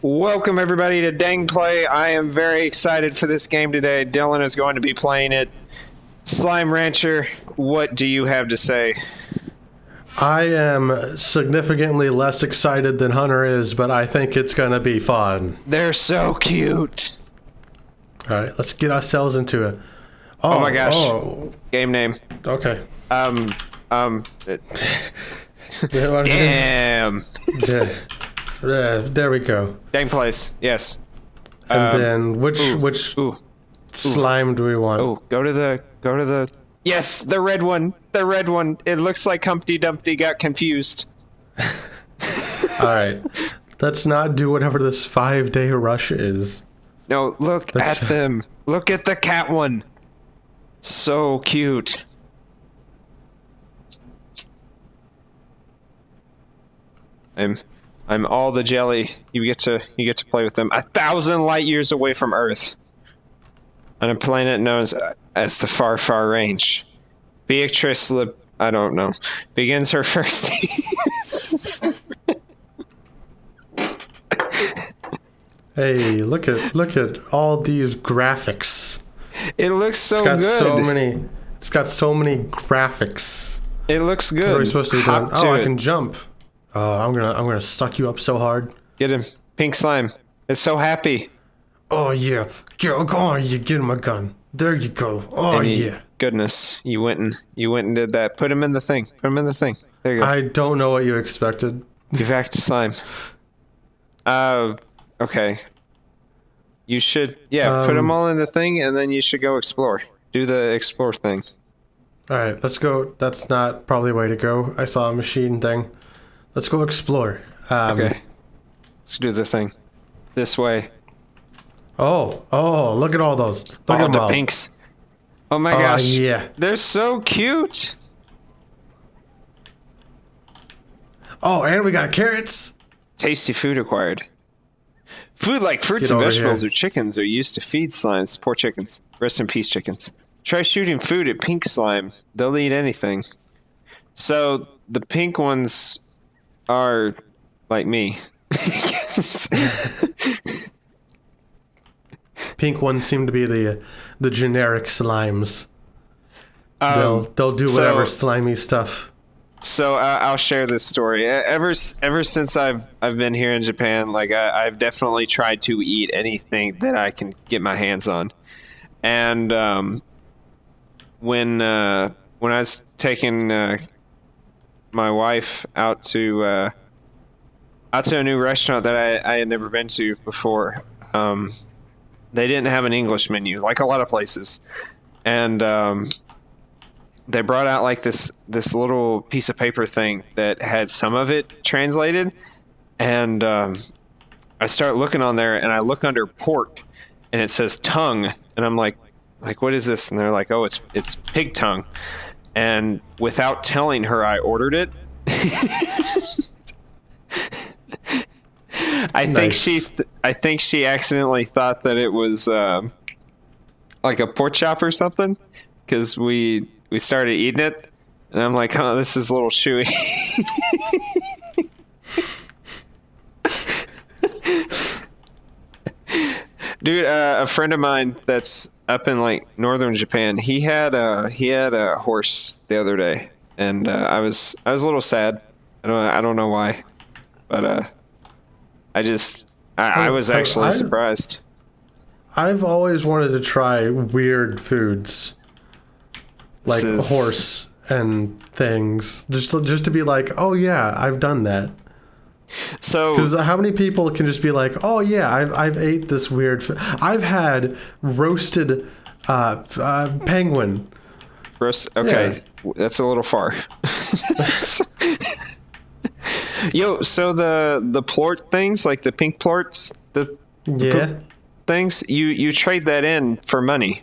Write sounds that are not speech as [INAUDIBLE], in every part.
Welcome everybody to Dang Play. I am very excited for this game today. Dylan is going to be playing it. Slime Rancher, what do you have to say? I am significantly less excited than Hunter is, but I think it's going to be fun. They're so cute. All right, let's get ourselves into it. Oh, my gosh. Oh, Game name. okay. Um, um, [LAUGHS] [LAUGHS] Yeah, damn. Yeah, there we go. Dang place. yes. And Um, then which ooh, which Ooh, slime do we want? oh, go to the, go to the, yes, the red one, the red one. It looks like Humpty Dumpty got confused. [LAUGHS] All right, let's not do whatever this five day rush is. No, look That's- at them. Look at the cat one. So cute. I'm I'm all the jelly. You get to you get to play with them. A thousand light years away from Earth. On a planet known as, as the far far range. Beatrix Lip I don't know. Begins her [LAUGHS] first [LAUGHS] Hey, look at look at all these graphics. It looks so good. It's got good. so many. It's got so many graphics. it looks good. What are we supposed to be doing? Oh, I it. can jump. Oh, I'm gonna I'm gonna suck you up so hard. Get him. Pink slime. It's so happy. Oh yeah, go, go on, you get him a gun. There you go. Oh yeah. Goodness, you went and you went and did that. Put him in the thing. Put him in the thing. There you go. I don't know what you expected. Give back to slime. Uh, okay. You should, yeah, put them Um, all in the thing, and then you should go explore. Do the explore thing. All right, let's go. That's not probably the way to go. I saw a machine thing. Let's go explore. Um, Okay. Let's do the thing. This way. Oh, oh, look at all those. Look oh, at the all. pinks. Oh my Oh, gosh. yeah. They're so cute. Oh, and we got carrots. Tasty food acquired. Food like fruits Get and vegetables here. or chickens are used to feed slimes. Poor chickens. Rest in peace, chickens. Try shooting food at pink slime. They'll eat anything. So the pink ones are like me. Pink ones seem to be the the generic slimes. they'll Um, they'll do whatever so- slimy stuff. so uh, I'll share this story. Ever ever since I've I've been here in Japan, like I, I've definitely tried to eat anything that I can get my hands on. And um, when uh, when I was taking uh, my wife out to uh, out to a new restaurant that I, I had never been to before, um, they didn't have an English menu like a lot of places, and um, they brought out like this this little piece of paper thing that had some of it translated. And um, i start looking on there and i look under pork and it says tongue. And i'm like like what is this? And they're like oh it's it's pig tongue and without telling her i ordered it i think she i think she accidentally thought that it was um, like a pork chop or something because we we started eating it and i'm like oh this is a little chewy. [LAUGHS] Dude uh, a friend of mine that's up in like northern japan he had a he had a horse the other day and uh, i was i was a little sad i don't i don't know why but uh i just i, I was actually I- surprised I've always wanted to try weird foods, like is- horse and things, just just to be like, oh yeah, I've done that. So Because how many people can just be like, oh yeah, I've I've ate this weird. F- I've had roasted uh, uh, penguin. Roast, okay, that's a little far. [LAUGHS] Yo, so the the plort things, like the pink plorts, the Yeah. things, you you trade that in for money.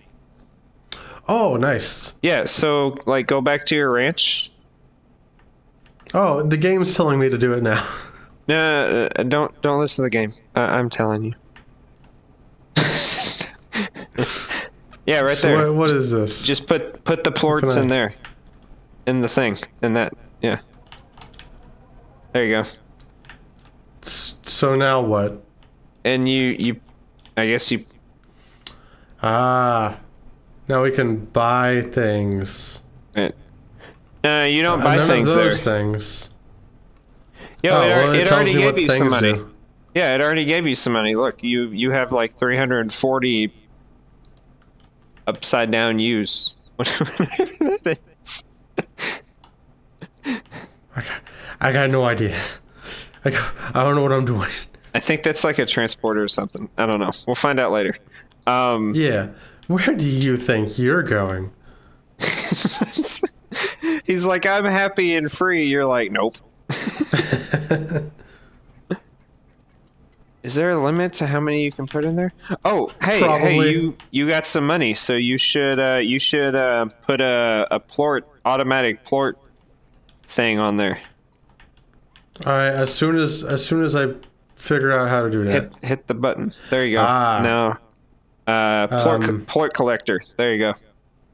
Oh, nice. Yeah, so like go back to your ranch. Oh, the game's telling me to do it now. [LAUGHS] No, uh, don't don't listen to the game. I, I'm telling you. [LAUGHS] yeah, right So there. what, what is this? Just put put the plorts in there, in the thing, in that. Yeah. There you go. So now what? and you you, I guess you. Ah. Now we can buy things. No, you don't buy None things of there. those things. Yo, Oh, it, well, it it already gave you some money. do. Yeah, it already gave you some money. Look, you you have like 340 upside down U's. [LAUGHS] Whatever that is. I got, I got no idea. I, got- I don't know what I'm doing. I think that's like a transporter or something. I don't know. We'll find out later. Um, Yeah. Where do you think you're going? [LAUGHS] he's like, I'm happy and free. You're like, nope. Is there a limit to how many you can put in there? Oh, hey, hey, you you got some money, so you should uh, you should uh, put a a plort automatic plort thing on there. All right. As soon as as soon as I figure out how to do that. Hit hit the button. There you go. Ah. No. Uh, plort, Um, plort collector. There you go.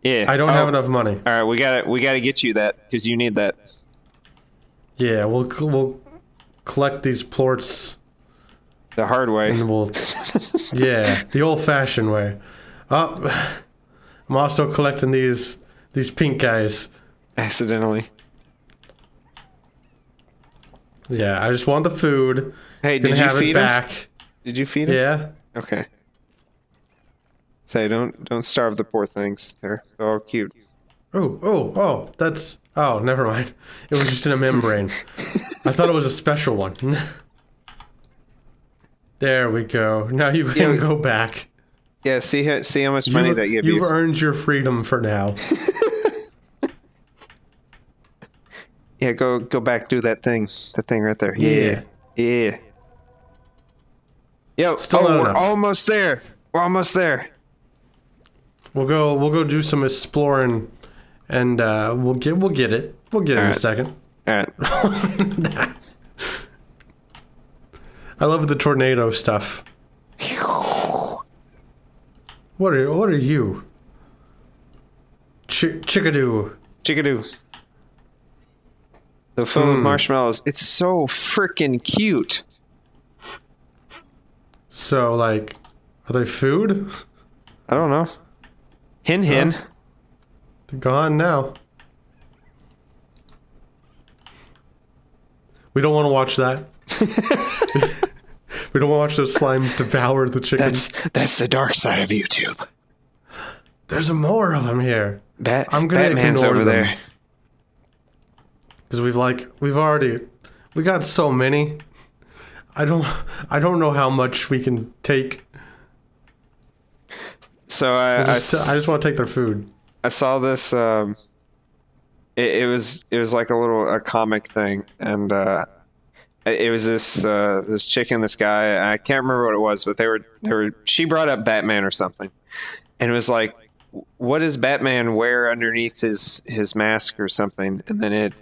Yeah. I don't Oh, have enough money. All right, we got to we got to get you that because you need that. Yeah, we'll we'll collect these plorts The hard way. we'll yeah the old-fashioned way. Oh, I'm also collecting these these pink guys. Accidentally. Yeah, I just want the food. Hey, did you have feed it him? back. Did you feed him? Yeah. Okay. Say don't don't starve the poor things. They're they're all cute. Oh, oh, oh, that's. Oh, never mind. It was just in a membrane. I thought it was a special one. [LAUGHS] there we go. Now you can go back. Yeah. See how see how much money You, that give you've you. earned your freedom for now. [LAUGHS] Yeah. Go go back. Do that thing. That thing right there. Yeah. Yeah. Yo. Still oh, we're enough. almost there. We're almost there. We'll go. We'll go do some exploring, and uh, we'll get. We'll get it. We'll get it in a second. All right. [LAUGHS] I love the tornado stuff. What are What are you? Ch- chickadoo. Chickadoo. The filled with Hmm. marshmallows. It's so freaking cute. So like, are they food? I don't know. Hen hen. They're gone now. We don't want to watch that. [LAUGHS] [LAUGHS] we don't want to watch those slimes devour the chickens. That's that's the dark side of YouTube. There's more of them here Bat, I'm gonna Batman's ignore over them. there. because we've like we've already we got so many. I don't I don't know how much we can take. So I, I just, I, I just want to take their food. I saw this. Um, it, it was it was like a little a comic thing, and uh, it was this uh, this chick and this guy. I can't remember what it was, but they were they were. She brought up Batman or something, and it was like, what does Batman wear underneath his his mask or something? And then it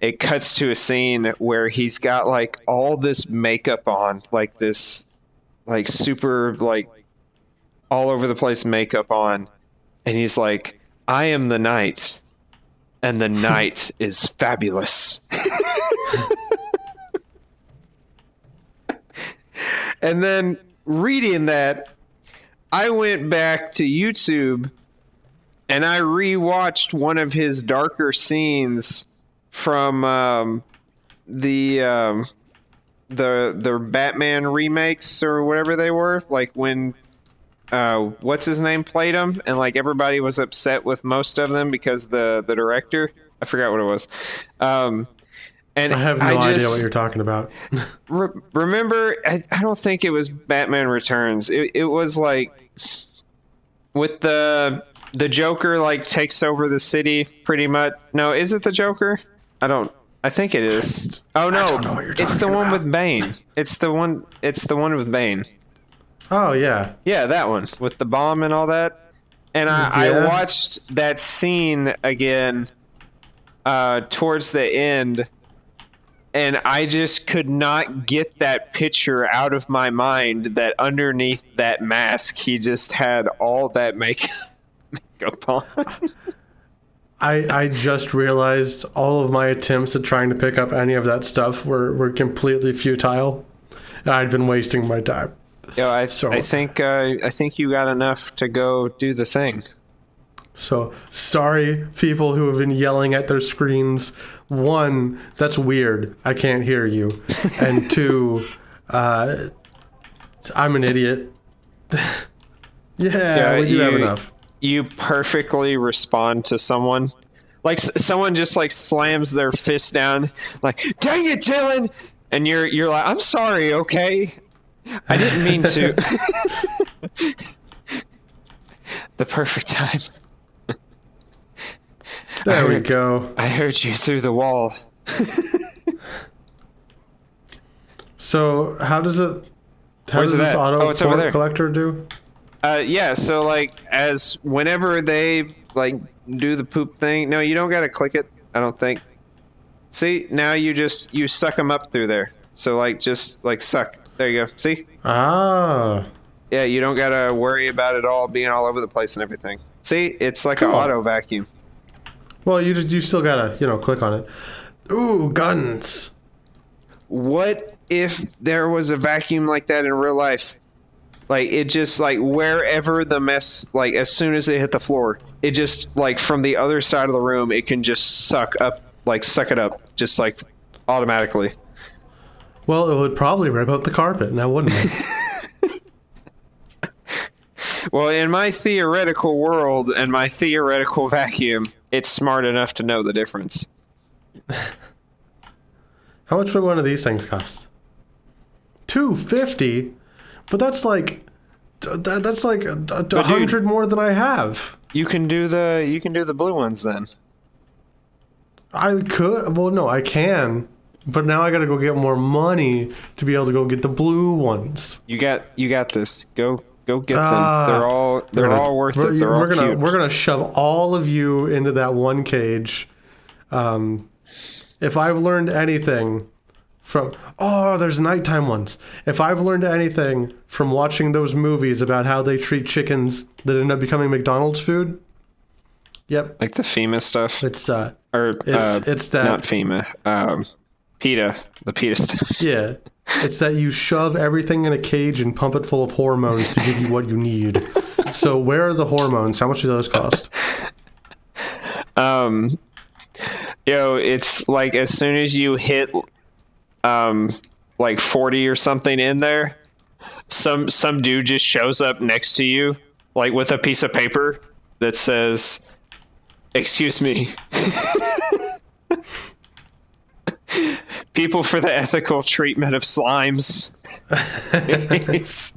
it cuts to a scene where he's got like all this makeup on, like this, like super like all over the place makeup on, and he's like, "I am the night, and the night [LAUGHS] is fabulous." [LAUGHS] and then reading that, I went back to YouTube and I rewatched one of his darker scenes from um, the um, the the Batman remakes or whatever they were, like when uh, what's his name played them, and like everybody was upset with most of them because the the director I forgot what it was. Um, and I have no idea just- what you're talking about. [LAUGHS] Re- remember, I, I don't think it was Batman Returns. It, it was like with the the Joker like takes over the city pretty much. No, is it the Joker? I don't. I think it is. [LAUGHS] Oh no, don't know what you're it's the talking one with Bane. It's the one. It's the one with Bane. Oh yeah, Yeah, that one with the bomb and all that. And I, I watched that scene again uh, towards the end, and I just could not get that picture out of my mind that underneath that mask, he just had all that makeup, [LAUGHS] makeup on. [LAUGHS] I I just realized all of my attempts at trying to pick up any of that stuff were were completely futile. And I'd been wasting my time. Yo, I, So- I think uh, I think you got enough to go do the thing. So sorry, people who have been yelling at their screens. One, that's weird. I can't hear you. [LAUGHS] And two, uh, I'm an idiot. [LAUGHS] yeah, we do have enough. You perfectly respond to someone. Like s- someone just like slams their fist down, like "Dang it, Dylan!" And you're you're like, "I'm sorry, okay? I didn't mean to." [LAUGHS] the perfect time. There we go. I heard you through the wall. [LAUGHS] So how does it? How Where's does this at? auto Oh, port there. collector do? Uh, yeah. So like, as whenever they like do the poop thing, no, you don't gotta click it. I don't think. See, now you just you suck them up through there. So like, just like suck. There you go. See? Ah, Yeah, you don't gotta worry about it all being all over the place and everything. See, it's like an auto vacuum. well, you just you still gotta you know click on it. Ooh, guns. What if there was a vacuum like that in real life? Like it just like wherever the mess like as soon as it hit the floor, it just like from the other side of the room it can just suck up like suck it up just like automatically. Well, it would probably rip up the carpet, now wouldn't it? [LAUGHS] Well, in my theoretical world and my theoretical vacuum, it's smart enough to know the difference. [LAUGHS] How much would one of these things cost? Two fifty, but that's like that, that's like a, a hundred more than I have. You can do the you can do the blue ones then. I could. Well, no, I can, but now I got to go get more money to be able to go get the blue ones. You got you got this. Go go get Ah, them. They're all they're gonna- all worth we're, it. They're we're all gonna cute. we're gonna shove all of you into that one cage. Um, if I've learned anything from oh, there's nighttime ones. If I've learned anything from watching those movies about how they treat chickens that end up becoming McDonald's food, yep, like the FEMA stuff. it's uh, or It's- uh, it's that- not FEMA. Um, PETA, the PETA stuff. [LAUGHS] yeah, it's that you shove everything in a cage and pump it full of hormones to give you what you need. So where are the hormones? How much do those cost? Um, yo, it's like as soon as you hit, um, like forty or something in there, some some dude just shows up next to you, like with a piece of paper that says, "Excuse me." [LAUGHS] People for the ethical treatment of slimes. [LAUGHS]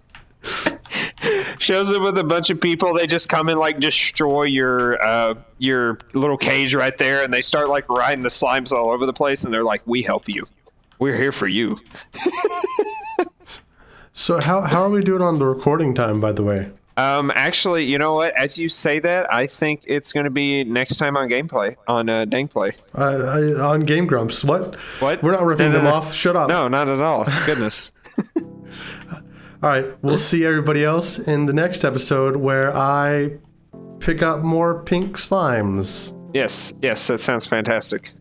shows up with a bunch of people. They just come and like destroy your uh, your little cage right there, and they start like riding the slimes all over the place. And they're like, "We help you. We're here for you." [LAUGHS] So how how are we doing on the recording time? By the way. Um, actually, you know what? As you say that, I think it's going to be next time on gameplay on uh, Dankplay. Uh, I, on Game Grumps. What? What? We're not ripping No, no, them no. off. Shut up. No, not at all. [LAUGHS] Goodness. [LAUGHS] All right. We'll see everybody else in the next episode where I pick up more pink slimes. yes, yes, that sounds fantastic.